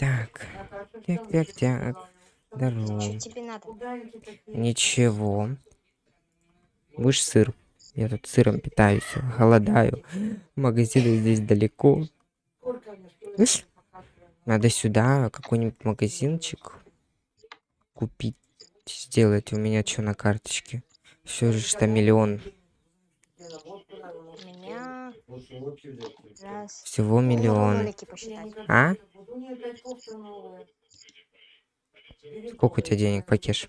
Так. Так, так, так. Здорово. Что тебе надо? Ничего. Будешь сыр? Я тут сыром питаюсь, голодаю. Магазины здесь далеко. Слышь, Надо сюда какой-нибудь магазинчик купить, сделать. У меня что на карточке? Все же что миллион. Всего миллион. А? Сколько у тебя денег, Пакеш?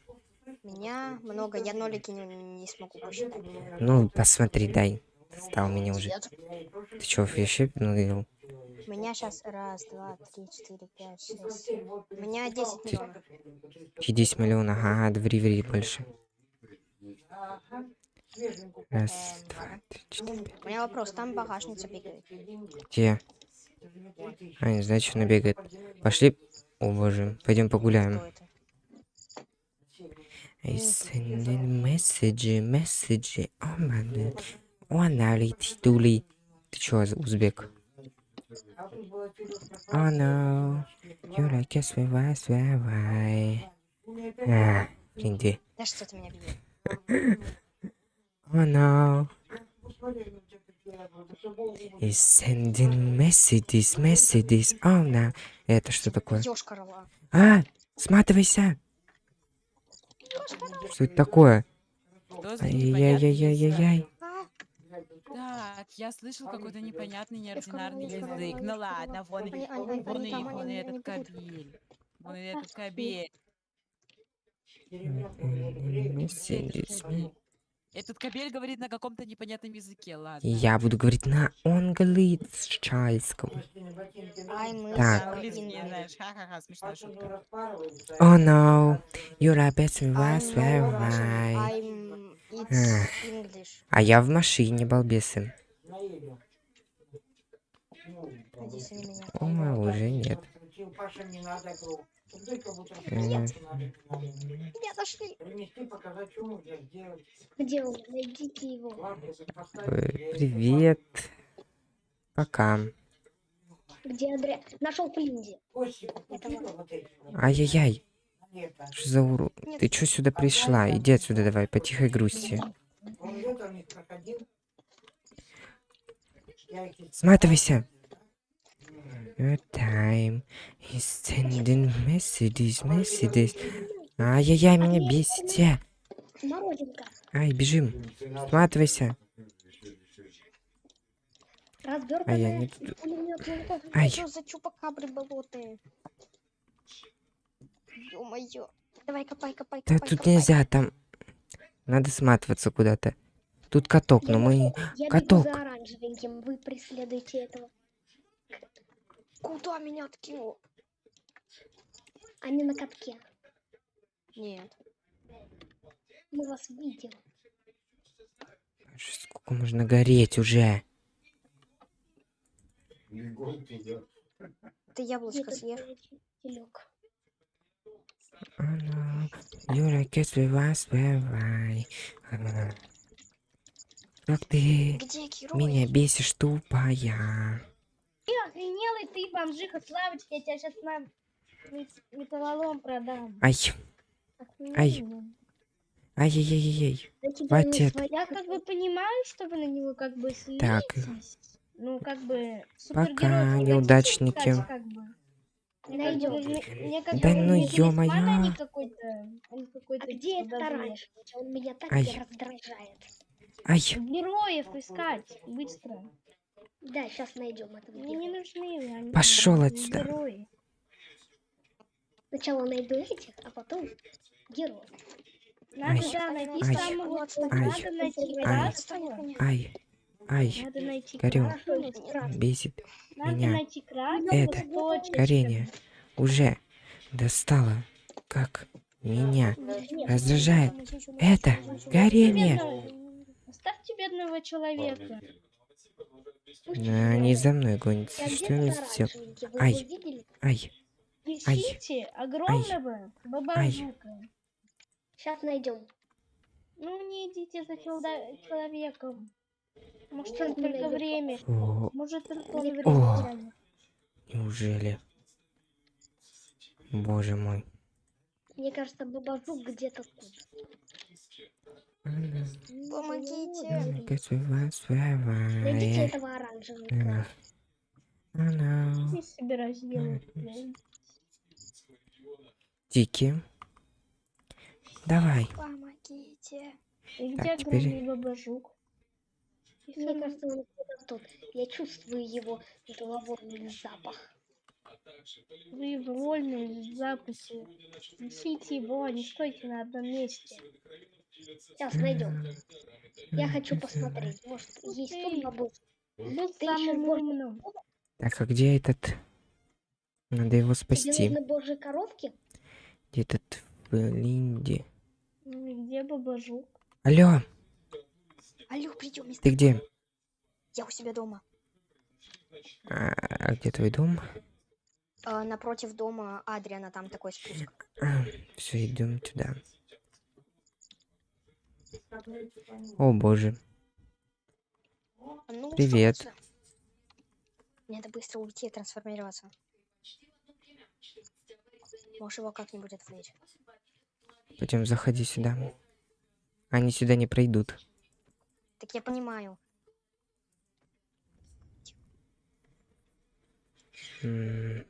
Меня много, я нолики не, не смогу посчитать. Ну, посмотри, дай. Стал меня уже. Ты чё, вообще ну, У меня сейчас раз, два, три, четыре, пять, шесть. У меня 10 миллионов. 10 миллионов, ага, ври, ври больше. Раз, два, три, четыре, пять. У меня вопрос, там багажница бегает. Где? А, не знаю, что она бегает. Пошли. О боже, пойдем погуляем. I sending message, message. Oh my Она летит, дули. Ты чё, узбек? Oh no. You like a swear, swear, А, блин, где? Да что ты меня бьешь? Oh no. Is sending messages, messages. Oh no. Это что такое? А, сматывайся. Что это такое? Что за непонятный Ай-яй-яй-яй-яй. А, Так, я слышал какой-то непонятный, неординарный язык. Ну ладно, вон, они- вон, и- вон и этот кабель. Вон и этот кабель. Messages. Этот кабель говорит на каком-то непонятном языке, ладно. Я буду говорить на английском. Так. Oh no. You're a best I was. А я в машине, балбесы. О, уже нет. Э, Меня нашли. Где он? Найдите его. э, Привет. Пока. Где Андре? Нашел Флинди. Ай-яй-яй. Что за уру... Нет. Ты чё сюда пришла? Иди отсюда давай, по тихой грусти. Сматывайся. Your time is sending messages, messages. Ай-яй-яй, меня бесите. Ай, бежим. Сматывайся. Развертанная. А я не тут. пулемётная. Ай, Что за чупакабры болотные? Ё-моё. Давай, копай, копай, да копай, тут копай. нельзя, там... Надо сматываться куда-то. Тут каток, но Я мы... бегу- Я каток. бегу за оранжевеньким. Вы преследуете этого. Куда меня откинуло? Они на катке. Нет. Мы вас видим. Сколько можно гореть уже? Ты яблочко съешь? no, you're a guest with us? А. Как ты Где меня бесишь, тупая. Ты охренелый, ты бомжиха, Славочка, я тебя сейчас на мет- металлолом продам. Ай, Охренели? ай-яй-яй-яй. Да тебя Хватит. Я как бы понимаю, что вы на него как бы Так. слитесь. Ну, как бы... Пока, неудачники. искать, как бы. Найдем. Мне как Да ну ё-моё. а а а где это раньше? Он меня так Ай. раздражает. Ай, Героев искать, быстро. Да, сейчас найдем Ну, Мне не нужны они Пошёл не отсюда. герои. Сначала найду этих, а потом героев. Надо, Ай. да, найти Ай. самого... Ай. Надо найти Ай. ай, ай. Надо найти Горю. красного. Бесит Надо меня найти это горение. Уже достало, как меня раздражает это горение. Оставьте бедного человека. Да, они за мной гонятся. Я Что оранжевенький, вы Ай. его видели? Ай, Ищите огромного бабажука. Сейчас найдем. Ну не идите за человеком. Может, он только время. Может, только время неужели? Боже мой. Мне кажется, бабажук где-то тут. Помогите. Найдите этого оранжевого. Собираюсь. Тики. Давай. Помогите. И Так, где теперь- бабажук? Мне кажется, он где-то тут. Я чувствую его головой запах. Вы вольны в запасе. Несите его, не стойте на одном месте. Сейчас найдем. Я хочу посмотреть. Может, есть тут бабушка? Был Ты можешь- умным. Так, а где этот? Надо его Тебе спасти. нужны божьи коровки? Где этот в Линде? Ну и Где бабажук? Алло, Алло, придем, ты где? Я у себя дома. А, а где твой дом? А, напротив дома Адриана там такой спуск. все, идем туда. О боже. Ну, Привет. Мне надо быстро уйти и трансформироваться. Можешь его как-нибудь отвлечь. Пойдем, заходи сюда. Они сюда не пройдут. Так я понимаю. М.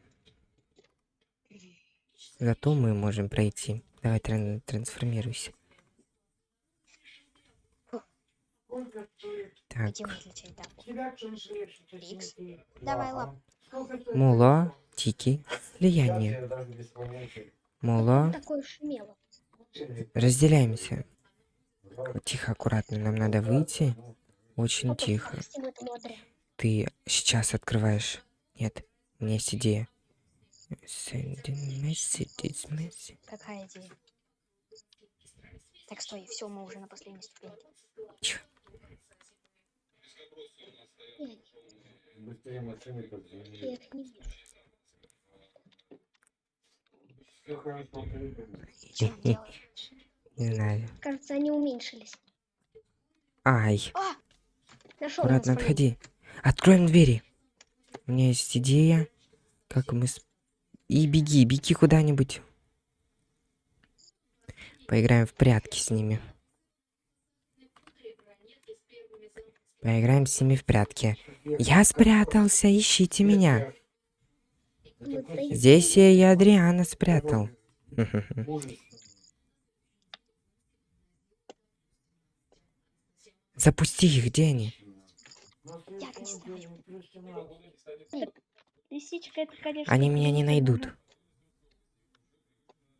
Зато мы можем пройти. Давай тран- трансформируйся. Так? Рикс. Давай, лап. Муло, Тики, влияние. Такой шумело. разделяемся. Тихо, аккуратно, нам надо выйти. Очень тихо. Ты сейчас открываешь. Нет, у меня есть идея. Какая идея? Так, стой, все, мы уже на последней ступеньке. Тихо. Быстрее машины Я их не вижу. Все хорошо, он делает? Не знаю. Кажется, они уменьшились. Ай, А! Нашел аккуратно отходи. Откроем двери. У меня есть идея, как мы... с- И беги, беги куда-нибудь. Поиграем в прятки с ними. Поиграем с ними в прятки. Я спрятался, ищите меня. Здесь я и Адриана спрятал. Запусти их, где они? Лисичка, это, конечно... Они меня не найдут.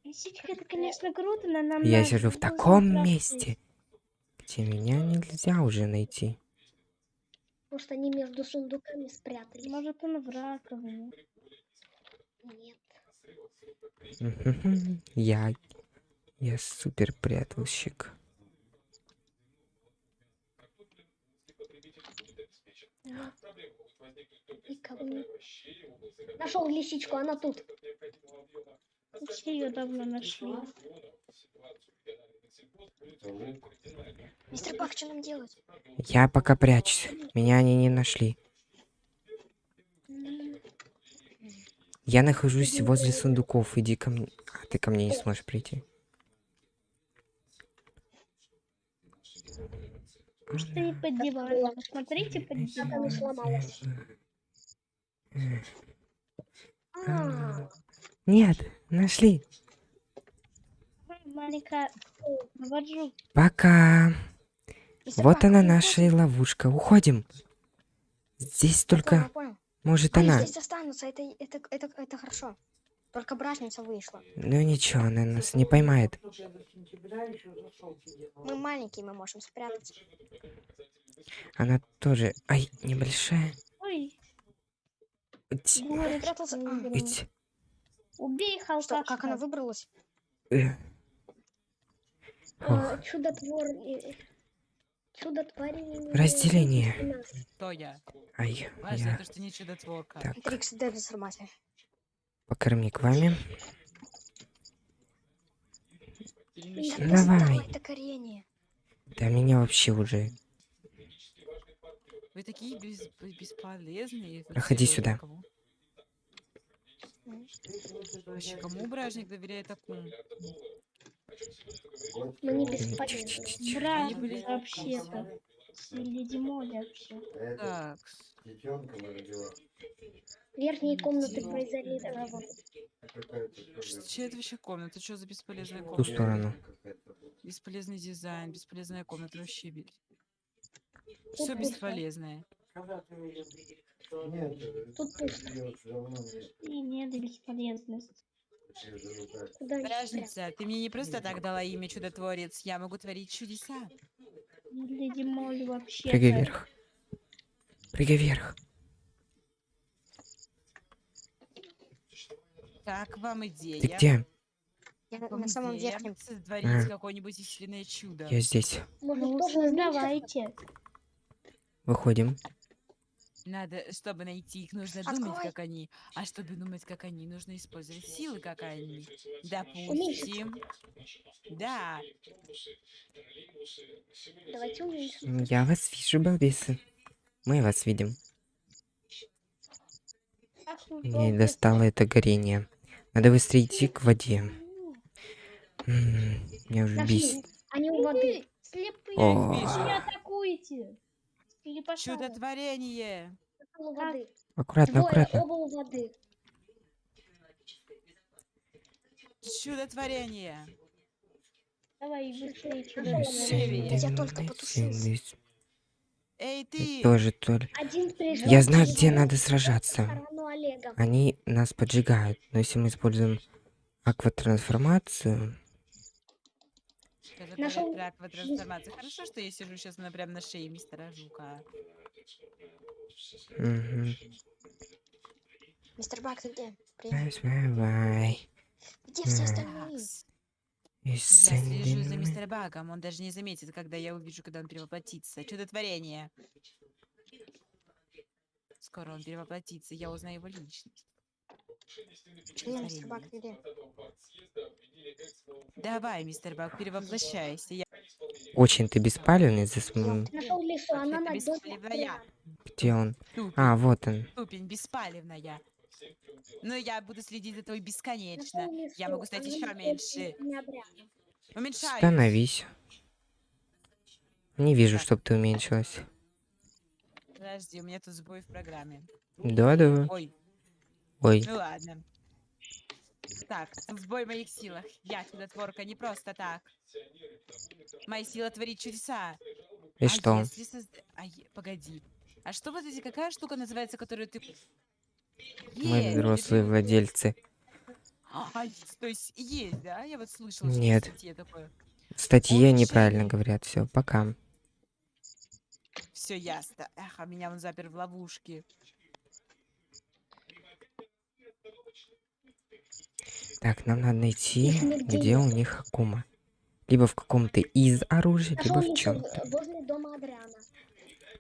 Лисичка, это, конечно, круто, но нам Я сижу в таком месте, где меня нельзя уже найти. Может, они между сундуками спрятались? Может, он в раковине. Нет. Я... Я супер прятальщик. Нашел лисичку, она тут. Все ее давно нашли. Мистер Бак, что нам делать? Я пока прячусь. Меня они не нашли. Я нахожусь возле сундуков. Иди ко мне. А ты ко мне не сможешь прийти. Что не под диваном? Посмотрите под диваном. сломалась. А, Нет, нашли. Маленькая. Пока. Вот она наша ловушка. Уходим. Здесь только понял. может Они она. здесь останутся, это, это, это, это хорошо. Только бражница вышла. Ну ничего, она нас не поймает. Мы маленькие, мы можем спрятаться. Она тоже. Ай, небольшая. Ой, Ить, ить, Убей что, халкашка. как она выбралась? э. Ох, а, Чудотвор... э, Чудотворение... Разделение. Кто я? Ай, я. то, что не чудотворка. Так, Трикс трансформация. покорми к вами. Давай. Это корение. Да меня вообще уже. Вы такие бес- бесполезные. Проходи сюда. кого? Вообще, кому бражник доверяет такому? Мы не бесполезны. Брат, были- вообще-то. Леди Молли вообще. Так, Детенка родила. Верхние комнаты Дима. произолированы. что это вообще комната? Что за бесполезная В ту комната? сторону. Бесполезный дизайн, бесполезная комната вообще. Все бесполезное. Нет, Тут пусто. И нет спрятать? Бражница, ты мне не просто так дала имя чудотворец, я могу творить чудеса. Леди Молли вообще. Прыгай вверх. Прыгай вверх. Как вам идея? Ты где? Я на самом верхнем. Сотворить А. какое-нибудь исчленное чудо. Я здесь. Может, Ну, тоже создавайте. Выходим. Надо, чтобы найти их, нужно Открой. думать, как они. А чтобы думать, как они, нужно использовать силы, как они. Допустим. Да. Давайте уменьшим. Я вас вижу, балбесы. Мы вас видим. Мне долго достало это горение. Надо быстрее идти к воде. Меня уже бесит. Они у воды. Слепые. Не атакуйте. Пошел. Чудотворение. воды. Аккуратно, Двое, аккуратно. оба у воды. Чудотворение. Давай быстрее. Я только потушился. Эй, Ты ты! тоже, Толь. Я знаю, где надо сражаться. Они нас поджигают. Но если мы используем акватрансформацию... Скажи, Нашел говорят, про акватрансформацию. Хорошо, что я сижу сейчас на, прям на шее мистера Жука. Мистер Бак, ты где? Привет. Где все остальные? Я слежу за мистером Багом. Он даже не заметит, когда я увижу, когда он перевоплотится. Чудотворение. Скоро он перевоплотится, я узнаю его личность. Мистер Бак, где? Давай, мистер Баг, перевоплощайся. Я... Очень ты беспалевный за своим... Нашел лесу, она. Где он? Ступень, А, вот он. ступень беспалевная. Но я буду следить за тобой бесконечно. Я могу стать еще меньше. Уменьшаюсь. Становись. Не вижу, чтоб ты уменьшилась. Подожди, у меня тут сбой в программе. Да-да. Ой, Ой. ну ладно. Так, в моих силах. Я чудотворка не просто так. Моя сила творит чудеса. И а что? если а е- Погоди. А что вот эти, какая штука называется, которую ты... Мы Есть, взрослые это- владельцы. А, то есть есть, да? Я вот слышала, Нет. что в статье такое. В статье Он неправильно чей? говорят. Все, пока. Все ясно. Эх, а меня он запер в ловушке. Так, нам надо найти, где у них Акума. Либо в каком-то из оружия, Нашел либо в чем-то. возле дома Адриана.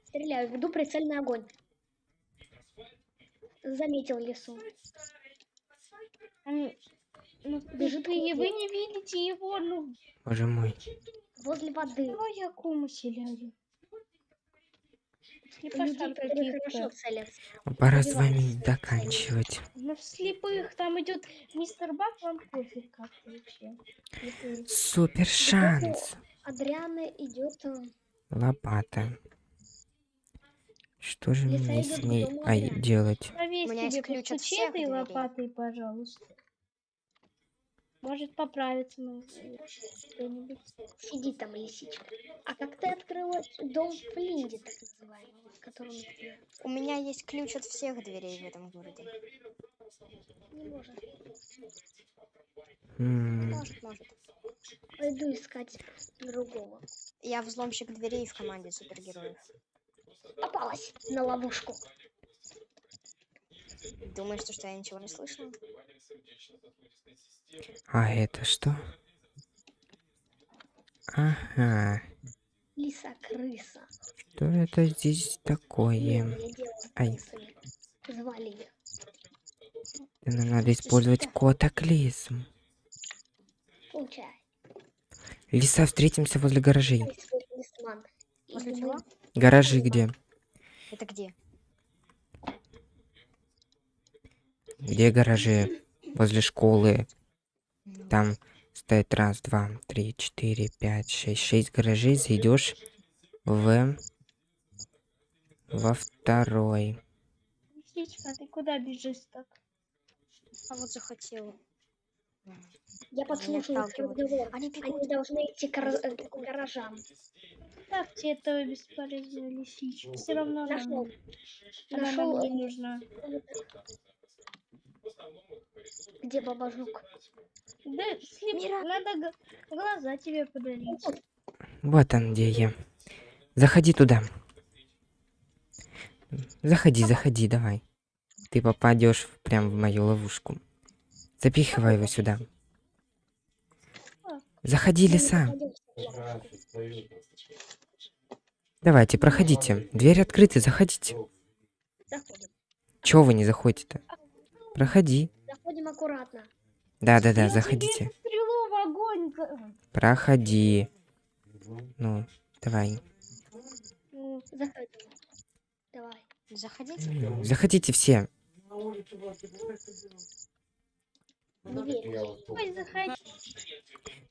Стреляю, веду прицельный огонь. Заметил лесу. Ну, Бежит вы, вы не видите его, ну, Боже мой. Возле воды. давай я кому селяю. Каких-то. Пора с вами своих заканчивать. Ну, в слепых там идет мистер Бак, вам пофиг как вообще. Супер шанс. Адриана идет. э, Лопата. Что же Лиса мне с ней Адриана. делать? Меня есть себе ключ от постучи всех лопатой, пожалуйста. Может поправиться ну, что-нибудь. Сиди там, лисичка. А как ты открыла дом в Линде, так называемый, в котором ты У меня есть ключ от всех дверей в этом городе. не можешь? М, Может, может. Пойду искать другого. Я взломщик дверей в команде супергероев. Попалась на ловушку. Думаешь, что, что я ничего не слышала? А это что? Ага. Лиса-крыса. Что это здесь такое? Ай. Звали Нам надо использовать котоклизм. Получай. Лиса, встретимся возле гаражей. Возле Гаражи где? Это где? Где гаражи? возле школы. Там стоит раз, два, три, четыре, пять, шесть. Шесть гаражей. Зайдешь в... Во второй. Лисичка, ты куда бежишь так? А вот захотела. Я отталкивают. разговор. Они Они должны идти к к гаражам. Ставьте этого бесполезную лисичку. Все равно Нашел. она Нашел. нам не нужна. Где бабажук? Да, слеп, Мира. надо глаза тебе подарить. Вот он где я. Заходи туда. Заходи, заходи, давай. Ты попадешь прям в мою ловушку. Запихивай его сюда. Заходи, лиса. Давайте, проходите. Дверь открыта, заходите. Заходим. Чего вы не заходите-то? Проходи. Заходим аккуратно. Да-да-да, заходите. Проходи. Ну, давай. Ну, Заходим. Давай. Заходите. Заходите все. Заходи.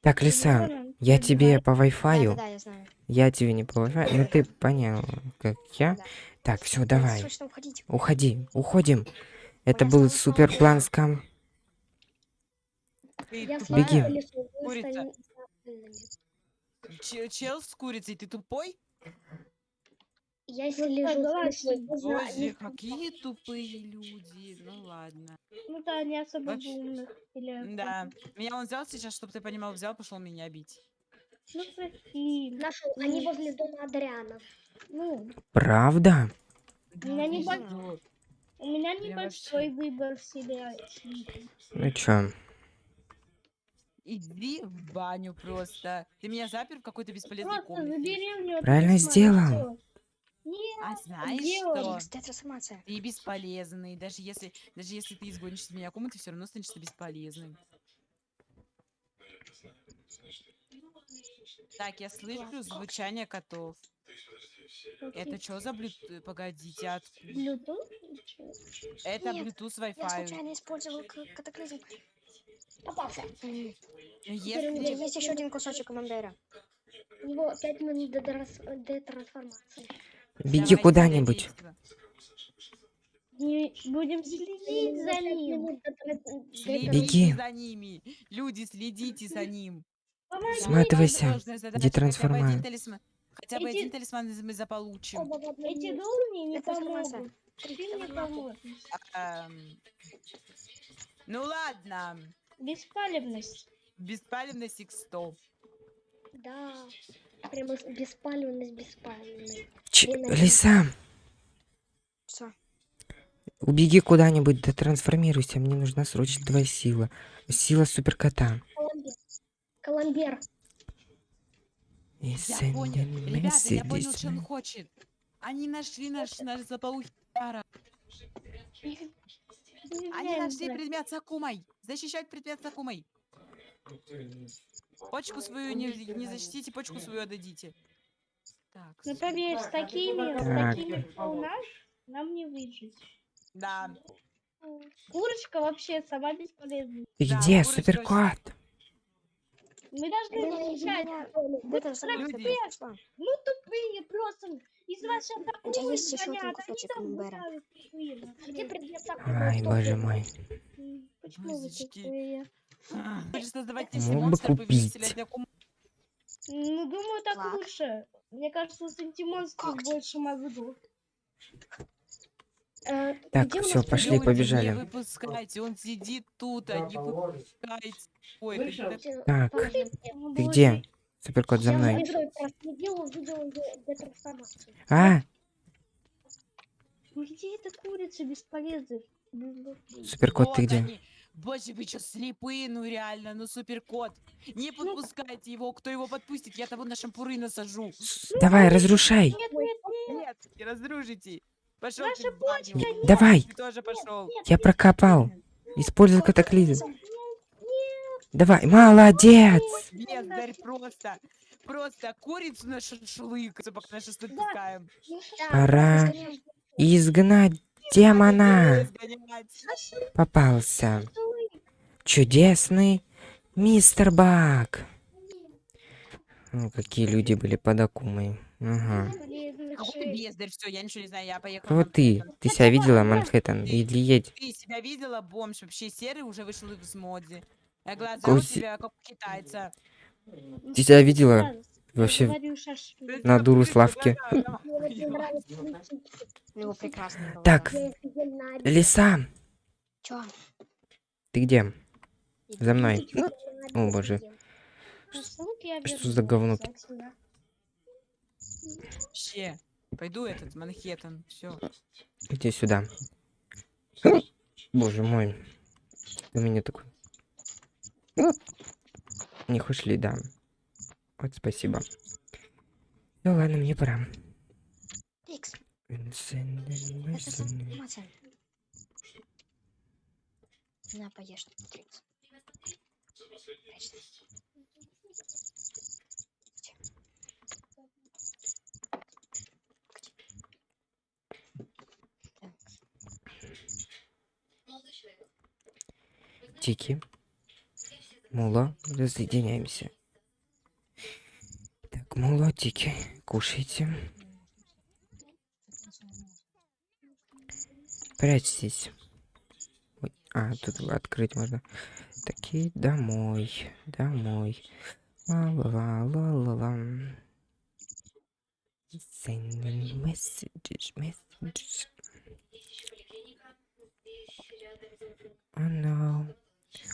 Так, лиса, я тебе по Wi-Fi. да, да, я знаю. Я тебе не по Wi-Fi, но ты понял, как я. Да. Так, все, давай. Уходи, уходим. Это был супер план скам. Беги. Курица. Чел с курицей, ты тупой? Я если Ну, лежу зна- Боже, не- какие тупые люди. Ну ладно. Ну да, не особо Вообще- умных. Или Да. Меня он взял сейчас, чтобы ты понимал, взял, пошел меня бить. Ну прости. Нашел. Они возле дома Адриана. Ну, Правда? Не Да, бо- пиздец. У меня небольшой вообще. выбор себя. Ну чё? Иди в баню просто. Ты меня запер в какой-то бесполезной Просто комнате. забери у него Правильно сделал. Нет, А знаешь делаешь? что? Трансформация. Ты бесполезный. Даже если, даже если ты изгонишь из меня комнаты, все равно останешься бесполезным. Так, я слышу звучание котов. Это что за блют... Погодите, откуда? Bluetooth? Это Нет, Bluetooth Я Wi-Fi. случайно использовал катаклизм. Попался. Если... есть еще один кусочек камамбера. У него 5 минут до, трас- до трансформации. Беги куда-нибудь. Не будем следить за ним. Следите Беги. за ними. Люди, следите за ним. Сматывайся. Задача, Хотя бы один талисман. Хотя бы Эти- один талисман мы заполучим. Эти дурни не Это помогут. Ты мне Ну ладно. Беспалевность. Беспалевность X100. Да. Прямо с- беспалевность, беспалевность. Ч- Блин, а лиса, Все. убеги куда-нибудь, да трансформируйся. Мне нужна срочно твоя сила. Сила суперкота. Коломбер. Я понял. Ребята, я понял, что он хочет. Они нашли наш, наш заполучный пара. Они нашли предмет с Акумой. Защищать предмет с Акумой. Почку свою не, не защитите, почку свою отдадите. Так, Ну поверь, с такими, с Так. такими, кто у нас, нам не выжить. да. Курочка вообще сама бесполезна. Ты Да, где, суперкот? Мы должны защищать. Ну тупые просто. Из есть еще один звонят, они там Ай, боже мой. Почему вы тупые? Хочешь создавать Акуму. Ну, думаю, так лучше. Мне кажется, с антимонстров Когти. больше мозгов. Э, Так, нас пошли, побежали. Не выпускайте, он сидит тут, а не выпускайте. Ой, так- ты где? Суперкот, за мной. А, Ну где эта курица бесполезная? Ну, суперкот, ты где? Боже, вы что, слепые, ну реально, ну суперкот. Не подпускайте его, кто его подпустит, я того на шампуры насажу. Давай, разрушай. Нет, нет, нет. Нет, не раздружите. Пошел Наша почка, нет. Давай, Ты тоже пошел. я прокопал. Используй катаклизм. Давай, молодец. Бездарь просто. Просто курицу на шашлык, пока на шашлык Да. пускаем. Пора изгнать демона. Попался. чудесный мистер Бак. Ну, какие люди были под Акумой. Ага. Какой ты шесть. бездарь, все, я ничего не знаю, я поехала. Вот ты, ты себя видела, Манхэттен? Или едь? Ты себя видела, бомж, вообще серый уже вышел из моды. А глаза у тебя как у китайца. Ты себя видела? Вообще на дуру Славки. да, да, Мне очень да. нравятся лисички. У него прекрасный голос. Так. Лиса, Чё? ты где? За мной. Я О, боже. Что за говно? Вообще, пойду этот Манхэттен, все. Иди сюда. Боже мой. У меня такой. Не хочешь ли, да. Вот спасибо. Ну ладно, мне пора. На, поешь. Трикс. Тики. Муло, разъединяемся. Так, муло, тики, кушайте. Прячьтесь. Ой, а, тут открыть можно. Такие домой, домой. Ла-ла-ла-ла-ла. Sending messages, messages. Oh no.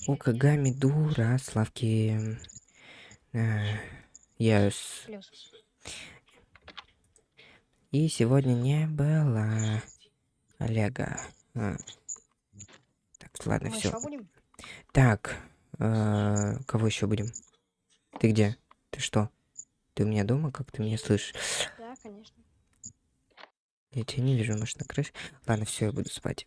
У Кагами дура, Славки. Yes. плюс. И сегодня не было Олега. А. Так, ладно, все. Так, э, кого еще будем? Ты где? Ты что? Ты у меня дома? Как ты меня слышишь? Да, конечно. Я тебя не вижу, может, на крыше? Ладно, все, я буду спать.